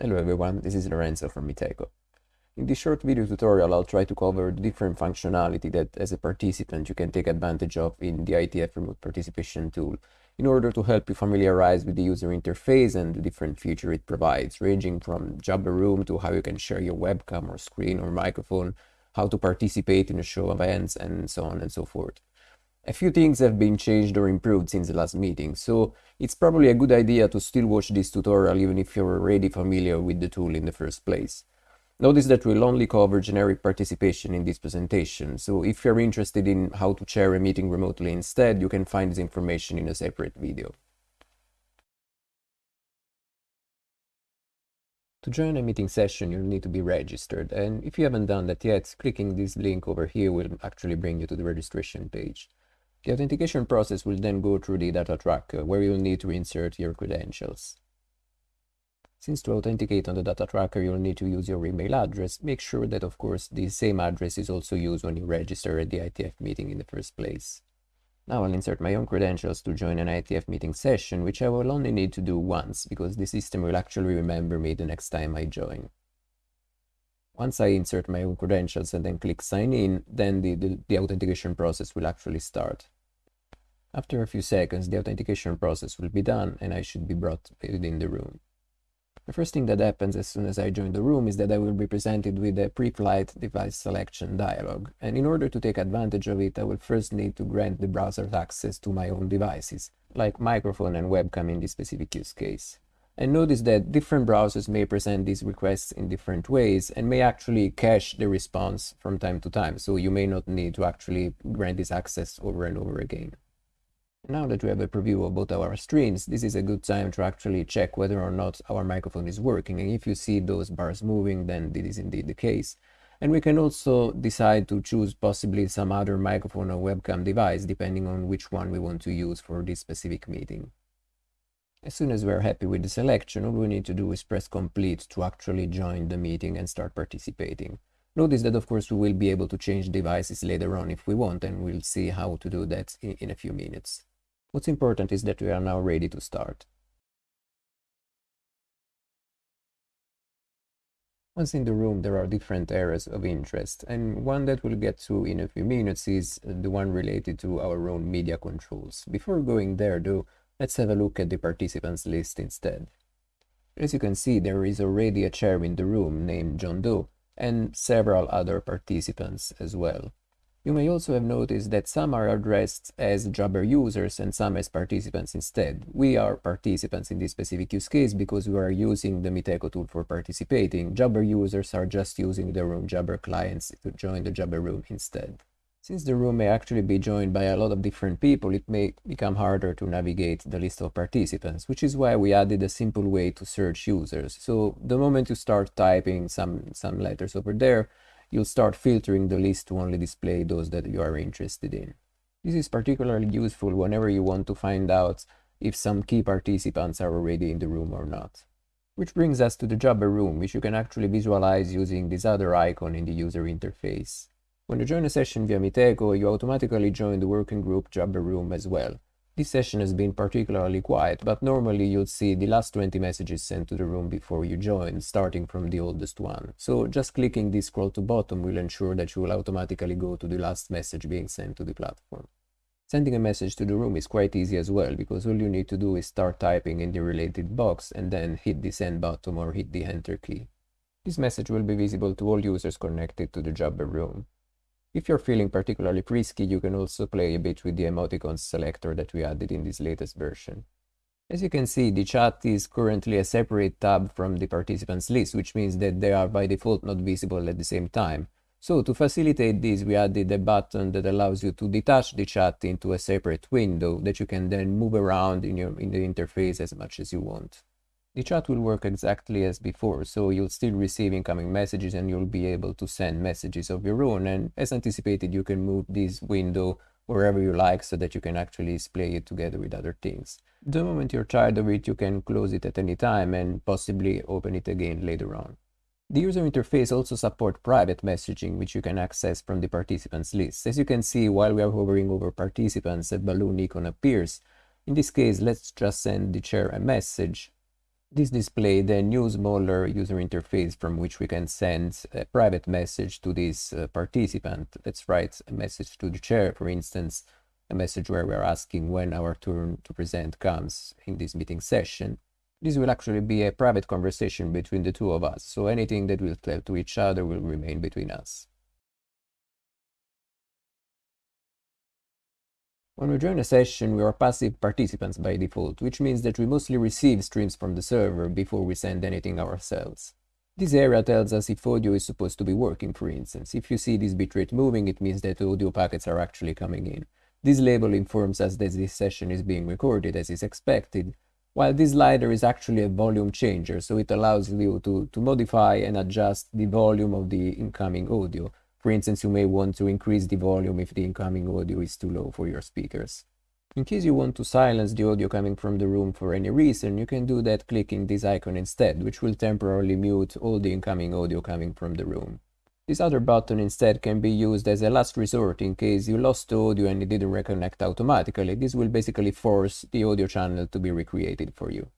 Hello everyone, this is Lorenzo from Meetecho. In this short video tutorial, I'll try to cover the different functionality that as a participant you can take advantage of in the IETF remote participation tool in order to help you familiarize with the user interface and the different features it provides, ranging from Jabber Room to how you can share your webcam or screen or microphone, how to participate in a show events, and so on and so forth. A few things have been changed or improved since the last meeting, so it's probably a good idea to still watch this tutorial even if you're already familiar with the tool in the first place. Notice that we'll only cover generic participation in this presentation, so if you're interested in how to chair a meeting remotely instead, you can find this information in a separate video. To join a meeting session, you'll need to be registered, and if you haven't done that yet, clicking this link over here will actually bring you to the registration page. The authentication process will then go through the data tracker, uh, where you'll need to insert your credentials. Since to authenticate on the data tracker, you'll need to use your email address. Make sure that, of course, the same address is also used when you register at the IETF meeting in the first place. Now I'll insert my own credentials to join an IETF meeting session, which I will only need to do once, because the system will actually remember me the next time I join. Once I insert my own credentials and then click sign in, then the, the, the, authentication process will actually start. After a few seconds, the authentication process will be done and I should be brought within the room. The first thing that happens as soon as I join the room is that I will be presented with a pre-flight device selection dialog, and in order to take advantage of it, I will first need to grant the browser access to my own devices, like microphone and webcam in this specific use case. And notice that different browsers may present these requests in different ways and may actually cache the response from time to time. So you may not need to actually grant this access over and over again. Now that we have a preview of both our streams, this is a good time to actually check whether or not our microphone is working. And if you see those bars moving, then this is indeed the case. And we can also decide to choose possibly some other microphone or webcam device, depending on which one we want to use for this specific meeting. As soon as we're happy with the selection, all we need to do is press complete to actually join the meeting and start participating. Notice that of course we will be able to change devices later on if we want and we'll see how to do that in, in a few minutes. What's important is that we are now ready to start. Once in the room, there are different areas of interest, and one that we'll get to in a few minutes is the one related to our own media controls. Before going there, though, Let's have a look at the participants list instead. As you can see, there is already a chair in the room named John Doe and several other participants as well. You may also have noticed that some are addressed as Jabber users and some as participants instead. We are participants in this specific use case because we are using the Meetecho tool for participating. Jabber users are just using their own Jabber clients to join the Jabber room instead. Since the room may actually be joined by a lot of different people, it may become harder to navigate the list of participants, which is why we added a simple way to search users. So the moment you start typing some, some letters over there, you'll start filtering the list to only display those that you are interested in. This is particularly useful whenever you want to find out if some key participants are already in the room or not. Which brings us to the Jabber room, which you can actually visualize using this other icon in the user interface. When you join a session via Meetecho, you automatically join the working group Jabber room as well. This session has been particularly quiet, but normally you'd see the last 20 messages sent to the room before you join, starting from the oldest one. So just clicking this scroll to bottom will ensure that you will automatically go to the last message being sent to the platform. Sending a message to the room is quite easy as well, because all you need to do is start typing in the related box and then hit the send button or hit the enter key. This message will be visible to all users connected to the Jabber room. If you're feeling particularly frisky, you can also play a bit with the emoticons selector that we added in this latest version. As you can see, the chat is currently a separate tab from the participants list, which means that they are by default not visible at the same time. So to facilitate this, we added a button that allows you to detach the chat into a separate window that you can then move around in, your, in the interface as much as you want. The chat will work exactly as before, so you'll still receive incoming messages and you'll be able to send messages of your own. And as anticipated, you can move this window wherever you like so that you can actually display it together with other things. The moment you're tired of it, you can close it at any time and possibly open it again later on. The user interface also supports private messaging, which you can access from the participants list. As you can see, while we are hovering over participants, a balloon icon appears. In this case, let's just send the chair a message This display the new smaller user interface from which we can send a private message to this uh, participant. Let's write a message to the chair, for instance, a message where we are asking when our turn to present comes in this meeting session. This will actually be a private conversation between the two of us, so anything that we'll tell to each other will remain between us. When we join a session, we are passive participants by default, which means that we mostly receive streams from the server before we send anything ourselves. This area tells us if audio is supposed to be working, for instance. If you see this bitrate moving, it means that audio packets are actually coming in. This label informs us that this session is being recorded as is expected, while this slider is actually a volume changer, so it allows you to, to modify and adjust the volume of the incoming audio, for instance, you may want to increase the volume if the incoming audio is too low for your speakers. In case you want to silence the audio coming from the room for any reason, you can do that clicking this icon instead, which will temporarily mute all the incoming audio coming from the room. This other button instead can be used as a last resort in case you lost the audio and it didn't reconnect automatically. This will basically force the audio channel to be recreated for you.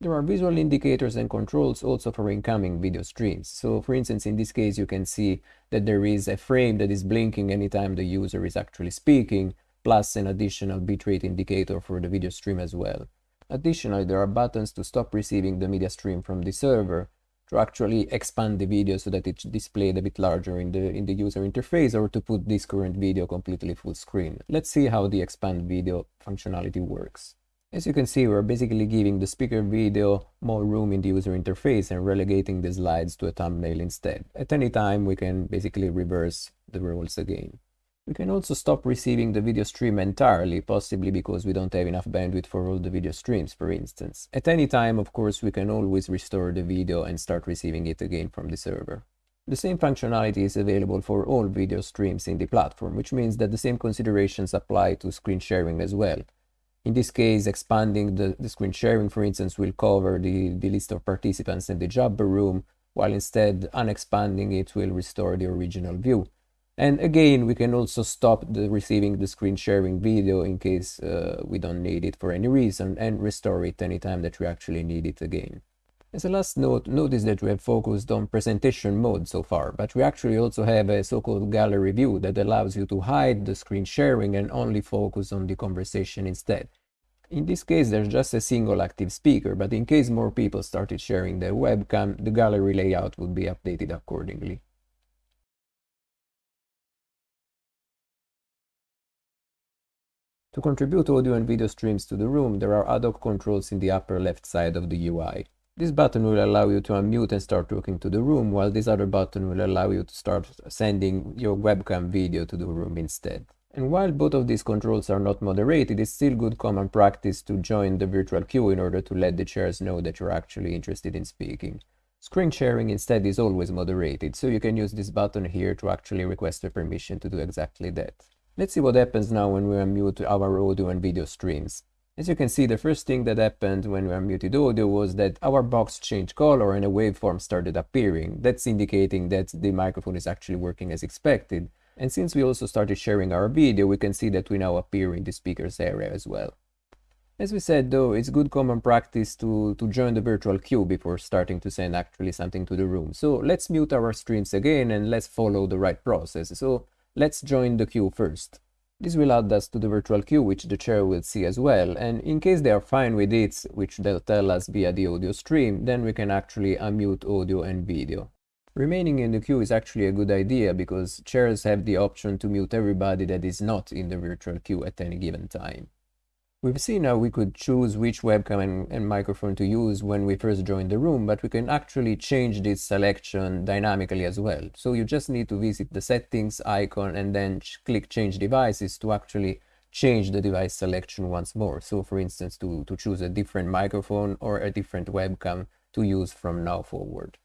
There are visual indicators and controls also for incoming video streams. So for instance, in this case, you can see that there is a frame that is blinking anytime the user is actually speaking, plus an additional bitrate indicator for the video stream as well. Additionally, there are buttons to stop receiving the media stream from the server, to actually expand the video so that it's displayed a bit larger in the in the user interface or to put this current video completely full screen. Let's see how the expand video functionality works. As you can see, we're basically giving the speaker video more room in the user interface and relegating the slides to a thumbnail instead. At any time, we can basically reverse the roles again. We can also stop receiving the video stream entirely, possibly because we don't have enough bandwidth for all the video streams, for instance. At any time, of course, we can always restore the video and start receiving it again from the server. The same functionality is available for all video streams in the platform, which means that the same considerations apply to screen sharing as well. In this case, expanding the, the screen sharing, for instance, will cover the, the list of participants in the Jabber room, while instead unexpanding it will restore the original view. And again, we can also stop the receiving the screen sharing video in case uh, we don't need it for any reason and restore it anytime that we actually need it again. As a last note, notice that we have focused on presentation mode so far, but we actually also have a so-called gallery view that allows you to hide the screen sharing and only focus on the conversation instead. In this case, there's just a single active speaker, but in case more people started sharing their webcam, the gallery layout would be updated accordingly. To contribute audio and video streams to the room, there are ad hoc controls in the upper left side of the UI. This button will allow you to unmute and start talking to the room, while this other button will allow you to start sending your webcam video to the room instead. And while both of these controls are not moderated, it's still good common practice to join the virtual queue in order to let the chairs know that you're actually interested in speaking. Screen sharing instead is always moderated, so you can use this button here to actually request a permission to do exactly that. Let's see what happens now when we unmute our audio and video streams. As you can see, the first thing that happened when we unmuted audio was that our box changed color and a waveform started appearing. That's indicating that the microphone is actually working as expected. And since we also started sharing our video, we can see that we now appear in the speakers area as well. As we said though, it's good common practice to, to join the virtual queue before starting to send actually something to the room. So let's mute our streams again and let's follow the right process. So let's join the queue first. This will add us to the virtual queue, which the chair will see as well, and in case they are fine with it, which they'll tell us via the audio stream, then we can actually unmute audio and video. Remaining in the queue is actually a good idea because chairs have the option to mute everybody that is not in the virtual queue at any given time. We've seen how we could choose which webcam and, and, microphone to use when we first joined the room, but we can actually change this selection dynamically as well. So you just need to visit the settings icon and then click change devices to actually change the device selection once more. So for instance, to, to choose a different microphone or a different webcam to use from now forward.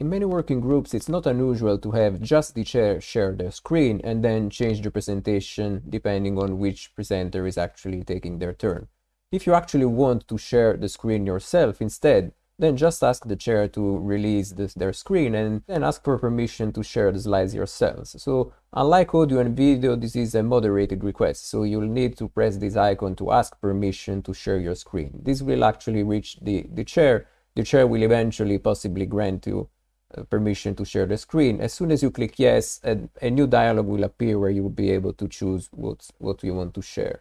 In many working groups, it's not unusual to have just the chair share their screen and then change the presentation depending on which presenter is actually taking their turn. If you actually want to share the screen yourself instead, then just ask the chair to release this, their screen and then ask for permission to share the slides yourselves. So unlike audio and video, this is a moderated request. So you'll need to press this icon to ask permission to share your screen. This will actually reach the, the chair. The chair will eventually possibly grant you Uh, permission to share the screen. As soon as you click yes, a, a new dialog will appear where you will be able to choose what, what you want to share.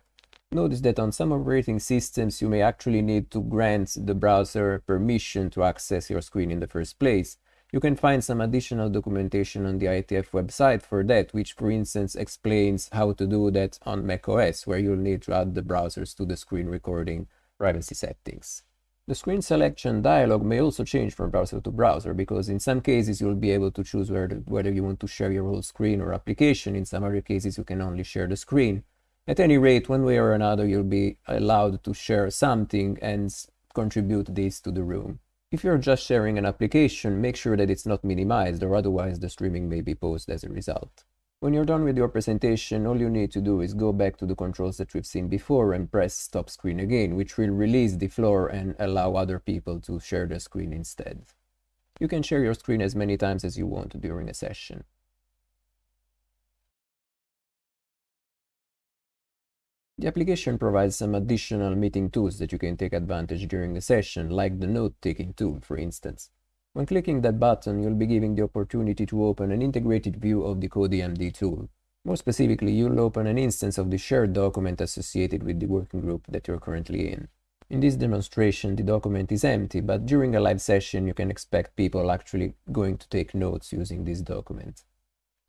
Notice that on some operating systems you may actually need to grant the browser permission to access your screen in the first place. You can find some additional documentation on the IETF website for that, which for instance explains how to do that on macOS, where you'll need to add the browsers to the screen recording privacy settings. The screen selection dialog may also change from browser to browser because in some cases you'll be able to choose whether, whether you want to share your whole screen or application. In some other cases you can only share the screen. At any rate, one way or another, you'll be allowed to share something and contribute this to the room. If you're just sharing an application, make sure that it's not minimized or otherwise the streaming may be paused as a result. When you're done with your presentation, all you need to do is go back to the controls that we've seen before and press stop screen again, which will release the floor and allow other people to share the screen instead. You can share your screen as many times as you want during a session. The application provides some additional meeting tools that you can take advantage during a session, like the note-taking tool, for instance. When clicking that button, you'll be given the opportunity to open an integrated view of the CodiMD tool. More specifically, you'll open an instance of the shared document associated with the working group that you're currently in. In this demonstration, the document is empty, but during a live session, you can expect people actually going to take notes using this document.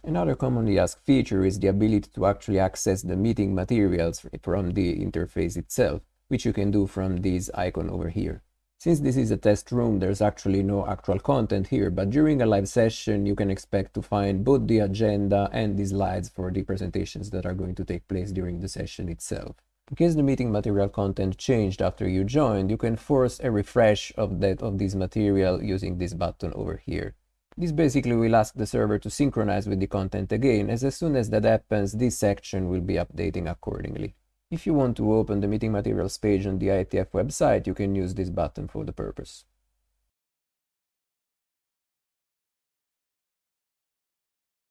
Another commonly asked feature is the ability to actually access the meeting materials from the interface itself, which you can do from this icon over here. Since this is a test room, there's actually no actual content here, but during a live session, you can expect to find both the agenda and the slides for the presentations that are going to take place during the session itself. In case the meeting material content changed after you joined, you can force a refresh of that of this material using this button over here. This basically will ask the server to synchronize with the content again, as as soon as that happens, this section will be updating accordingly. If you want to open the meeting materials page on the IETF website, you can use this button for the purpose.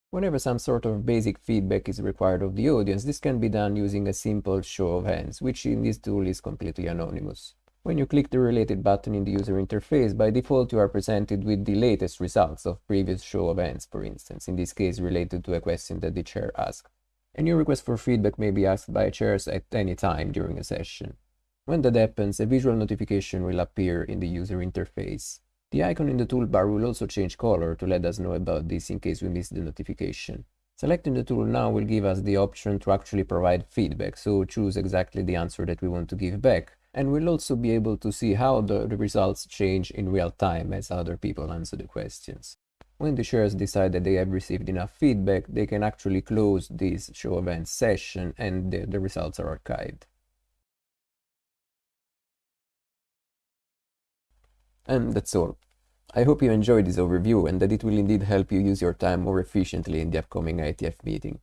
Whenever some sort of basic feedback is required of the audience, this can be done using a simple show of hands, which in this tool is completely anonymous. When you click the related button in the user interface, by default you are presented with the latest results of previous show of hands, for instance, in this case related to a question that the chair asked. Any request for feedback may be asked by chairs at any time during a session. When that happens, a visual notification will appear in the user interface. The icon in the toolbar will also change color to let us know about this in case we miss the notification. Selecting the tool now will give us the option to actually provide feedback, so choose exactly the answer that we want to give back, and we'll also be able to see how the results change in real time as other people answer the questions. When the chairs decide that they have received enough feedback, they can actually close this show event session and the, the results are archived. And that's all. I hope you enjoyed this overview and that it will indeed help you use your time more efficiently in the upcoming IETF meeting.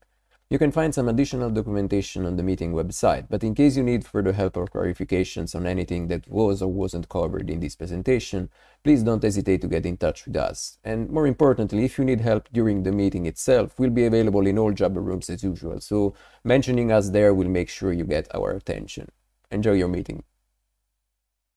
You can find some additional documentation on the meeting website, but in case you need further help or clarifications on anything that was or wasn't covered in this presentation, please don't hesitate to get in touch with us. And more importantly, if you need help during the meeting itself, we'll be available in all Jabber rooms as usual, so mentioning us there will make sure you get our attention. Enjoy your meeting.